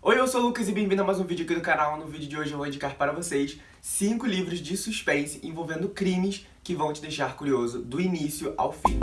Oi, eu sou o Lucas e bem-vindo a mais um vídeo aqui do canal. No vídeo de hoje eu vou indicar para vocês 5 livros de suspense envolvendo crimes que vão te deixar curioso do início ao fim.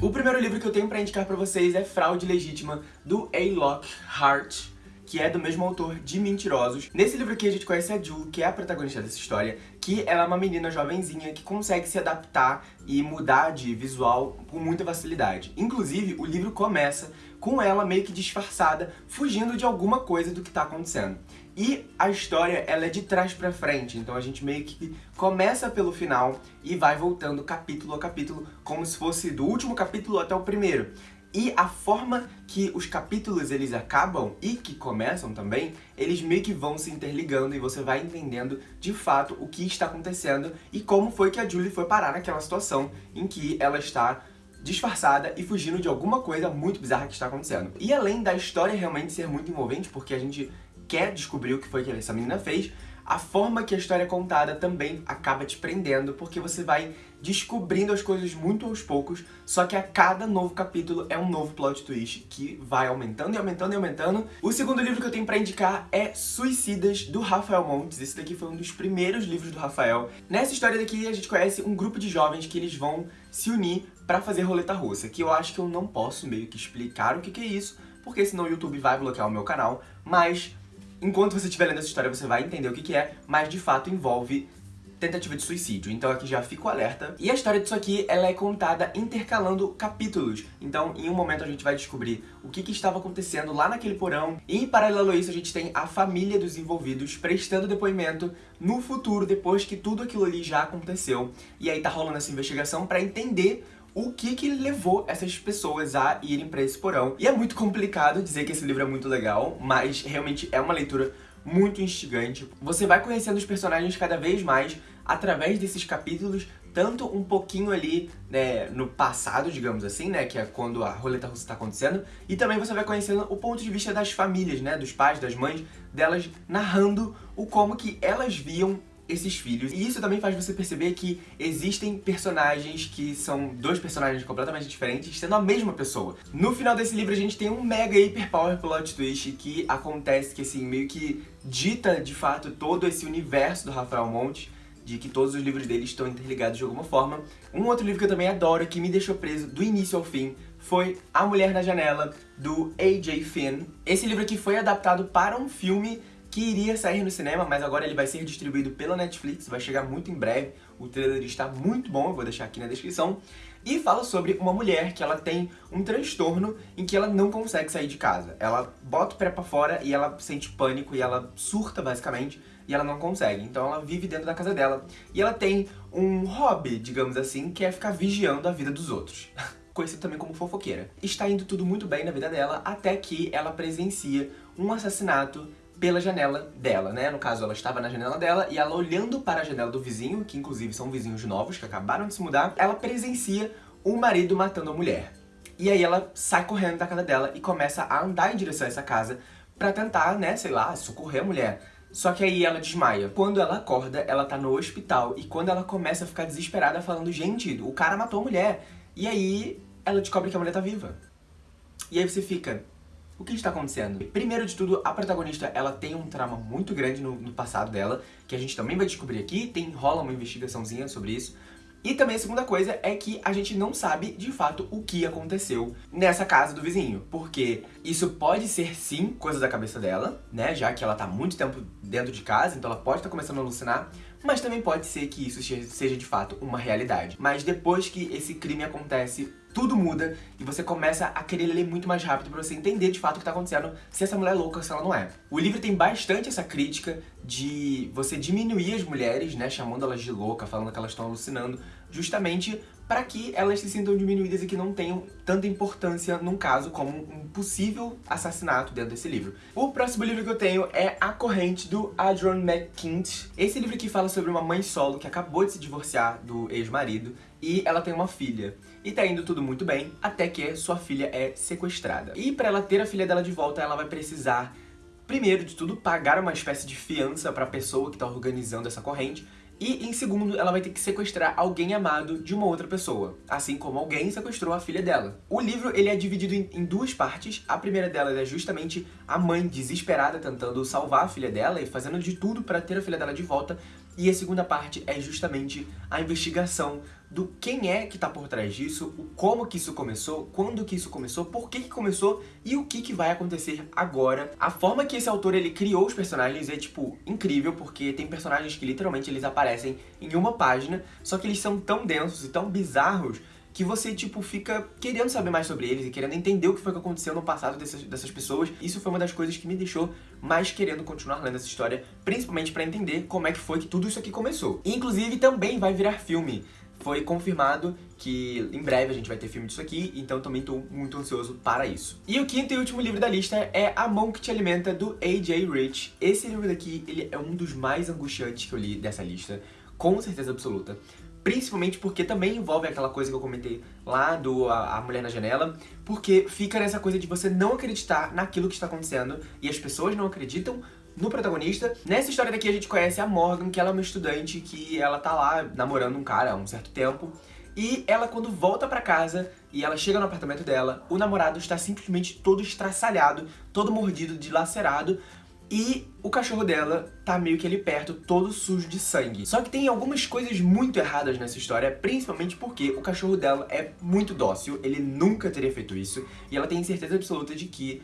O primeiro livro que eu tenho para indicar para vocês é Fraude Legítima, do A. Lockhart, que é do mesmo autor de Mentirosos. Nesse livro aqui a gente conhece a Ju, que é a protagonista dessa história, que ela é uma menina jovenzinha que consegue se adaptar e mudar de visual com muita facilidade. Inclusive, o livro começa com ela meio que disfarçada, fugindo de alguma coisa do que tá acontecendo. E a história, ela é de trás pra frente, então a gente meio que começa pelo final e vai voltando capítulo a capítulo, como se fosse do último capítulo até o primeiro. E a forma que os capítulos eles acabam e que começam também, eles meio que vão se interligando e você vai entendendo de fato o que está acontecendo e como foi que a Julie foi parar naquela situação em que ela está disfarçada e fugindo de alguma coisa muito bizarra que está acontecendo. E além da história realmente ser muito envolvente, porque a gente quer descobrir o que foi que essa menina fez, a forma que a história é contada também acaba te prendendo, porque você vai descobrindo as coisas muito aos poucos, só que a cada novo capítulo é um novo plot twist que vai aumentando e aumentando e aumentando. O segundo livro que eu tenho pra indicar é Suicidas, do Rafael Montes. Esse daqui foi um dos primeiros livros do Rafael. Nessa história daqui a gente conhece um grupo de jovens que eles vão se unir pra fazer roleta russa, que eu acho que eu não posso meio que explicar o que, que é isso, porque senão o YouTube vai bloquear o meu canal, mas Enquanto você estiver lendo essa história, você vai entender o que, que é, mas de fato envolve tentativa de suicídio, então aqui já fico alerta. E a história disso aqui, ela é contada intercalando capítulos. Então, em um momento a gente vai descobrir o que, que estava acontecendo lá naquele porão, e em paralelo a isso a gente tem a família dos envolvidos prestando depoimento no futuro, depois que tudo aquilo ali já aconteceu. E aí tá rolando essa investigação pra entender o que que levou essas pessoas a irem pra esse porão. E é muito complicado dizer que esse livro é muito legal, mas realmente é uma leitura muito instigante. Você vai conhecendo os personagens cada vez mais através desses capítulos, tanto um pouquinho ali né, no passado, digamos assim, né, que é quando a roleta russa está acontecendo, e também você vai conhecendo o ponto de vista das famílias, né, dos pais, das mães, delas narrando o como que elas viam esses filhos. E isso também faz você perceber que existem personagens que são dois personagens completamente diferentes, sendo a mesma pessoa. No final desse livro a gente tem um mega hiper power plot twist que acontece, que assim, meio que dita de fato todo esse universo do Rafael Monte, de que todos os livros dele estão interligados de alguma forma. Um outro livro que eu também adoro, que me deixou preso do início ao fim, foi A Mulher na Janela, do A.J. Finn. Esse livro aqui foi adaptado para um filme que iria sair no cinema, mas agora ele vai ser distribuído pela Netflix, vai chegar muito em breve. O trailer está muito bom, eu vou deixar aqui na descrição. E fala sobre uma mulher que ela tem um transtorno em que ela não consegue sair de casa. Ela bota o pé pra fora e ela sente pânico e ela surta, basicamente, e ela não consegue. Então ela vive dentro da casa dela. E ela tem um hobby, digamos assim, que é ficar vigiando a vida dos outros. conhecido também como fofoqueira. Está indo tudo muito bem na vida dela, até que ela presencia um assassinato pela janela dela, né? No caso, ela estava na janela dela e ela olhando para a janela do vizinho, que inclusive são vizinhos novos que acabaram de se mudar, ela presencia o marido matando a mulher. E aí ela sai correndo da casa dela e começa a andar em direção a essa casa pra tentar, né, sei lá, socorrer a mulher. Só que aí ela desmaia. Quando ela acorda, ela tá no hospital e quando ela começa a ficar desesperada falando, gente, o cara matou a mulher. E aí ela descobre que a mulher tá viva. E aí você fica, o que está acontecendo? Primeiro de tudo, a protagonista ela tem um trauma muito grande no, no, passado dela, que a gente também vai descobrir aqui, tem rola uma investigaçãozinha sobre isso. E também a segunda coisa é que a gente não sabe, de fato, o que aconteceu nessa casa do vizinho. Porque isso pode ser, sim, coisa da cabeça dela, né? Já que ela tá muito tempo dentro de casa, então ela pode estar tá começando a alucinar. Mas também pode ser que isso seja, de fato, uma realidade. Mas depois que esse crime acontece, tudo muda e você começa a querer ler muito mais rápido pra você entender de fato o que tá acontecendo, se essa mulher é louca ou se ela não é. O livro tem bastante essa crítica de você diminuir as mulheres, né, chamando elas de louca, falando que elas estão alucinando, justamente para que elas se sintam diminuídas e que não tenham tanta importância num caso como um possível assassinato dentro desse livro. O próximo livro que eu tenho é A Corrente, do Adron McKint. Esse livro aqui fala sobre uma mãe solo que acabou de se divorciar do ex-marido e ela tem uma filha. E tá indo tudo muito bem, até que sua filha é sequestrada. E para ela ter a filha dela de volta, ela vai precisar, primeiro de tudo, pagar uma espécie de fiança para a pessoa que tá organizando essa corrente, E, em segundo, ela vai ter que sequestrar alguém amado de uma outra pessoa, assim como alguém sequestrou a filha dela. O livro ele é dividido em, duas partes. A primeira delas é justamente a mãe desesperada tentando salvar a filha dela e fazendo de tudo para ter a filha dela de volta. E a segunda parte é justamente a investigação do quem é que tá por trás disso, o como que isso começou, quando que isso começou, por que que começou e o que que vai acontecer agora. A forma que esse autor ele criou os personagens é, tipo, incrível, porque tem personagens que literalmente eles aparecem em uma página, só que eles são tão densos e tão bizarros que você, tipo, fica querendo saber mais sobre eles e querendo entender o que foi que aconteceu no passado dessas, dessas pessoas. Isso foi uma das coisas que me deixou mais querendo continuar lendo essa história, principalmente pra entender como é que foi que tudo isso aqui começou. inclusive, também vai virar filme foi confirmado que em breve a gente vai ter filme disso aqui, então também estou muito ansioso para isso. E o quinto e último livro da lista é A Mão que Te Alimenta, do A.J. Rich. Esse livro daqui, ele é um dos mais angustiantes que eu li dessa lista, com certeza absoluta. Principalmente porque também envolve aquela coisa que eu comentei lá do a, a, Mulher na Janela, porque fica nessa coisa de você não acreditar naquilo que está acontecendo e as pessoas não acreditam no protagonista. Nessa história daqui a gente conhece a Morgan, que ela é uma estudante que ela tá lá namorando um cara há um certo tempo. E ela, quando volta pra casa e ela chega no apartamento dela, o namorado está simplesmente todo estraçalhado, todo mordido, dilacerado, e o cachorro dela tá meio que ali perto, todo sujo de sangue. Só que tem algumas coisas muito erradas nessa história, principalmente porque o cachorro dela é muito dócil, ele nunca teria feito isso, e ela tem certeza absoluta de que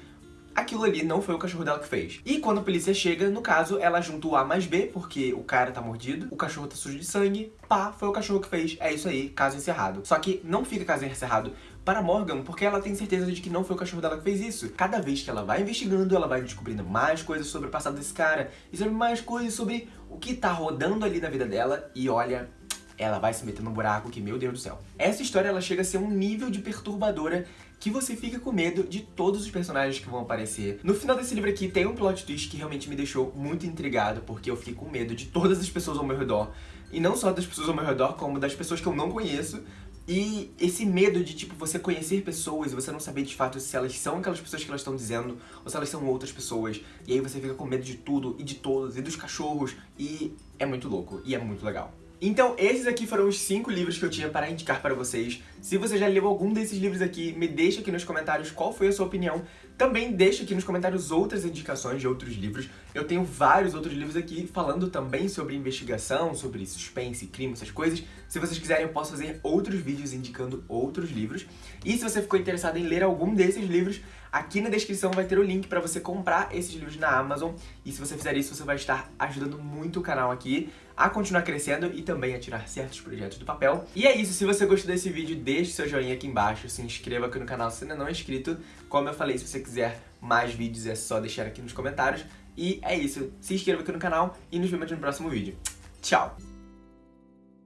aquilo ali não foi o cachorro dela que fez. E quando a polícia chega, no caso, ela junta o A mais B, porque o cara tá mordido, o cachorro tá sujo de sangue, pá, foi o cachorro que fez, é isso aí, caso encerrado. Só que não fica caso encerrado para Morgan, porque ela tem certeza de que não foi o cachorro dela que fez isso. Cada vez que ela vai investigando, ela vai descobrindo mais coisas sobre o passado desse cara, e sobre mais coisas sobre o que tá rodando ali na vida dela, e olha, ela vai se meter num buraco que, meu Deus do céu. Essa história, ela chega a ser um nível de perturbadora que você fica com medo de todos os personagens que vão aparecer. No final desse livro aqui tem um plot twist que realmente me deixou muito intrigado, porque eu fiquei com medo de todas as pessoas ao meu redor. E não só das pessoas ao meu redor, como das pessoas que eu não conheço. E esse medo de, tipo, você conhecer pessoas e você não saber de fato se elas são aquelas pessoas que elas estão dizendo ou se elas são outras pessoas. E aí você fica com medo de tudo e de todos e dos cachorros. E é muito louco e é muito legal. Então esses aqui foram os 5 livros que eu tinha para indicar para vocês. Se você já leu algum desses livros aqui, me deixa aqui nos comentários qual foi a sua opinião. Também deixa aqui nos comentários outras indicações de outros livros. Eu tenho vários outros livros aqui falando também sobre investigação, sobre suspense, crime, essas coisas. Se vocês quiserem, eu posso fazer outros vídeos indicando outros livros. E se você ficou interessado em ler algum desses livros, aqui na descrição vai ter o link para você comprar esses livros na Amazon. E se você fizer isso, você vai estar ajudando muito o canal aqui a continuar crescendo e também a tirar certos projetos do papel. E é isso, se você gostou desse vídeo, deixe seu joinha aqui embaixo, se inscreva aqui no canal se ainda não é inscrito. Como eu falei, se você quiser mais vídeos é só deixar aqui nos comentários. E é isso, se inscreva aqui no canal e nos vemos no próximo vídeo. Tchau!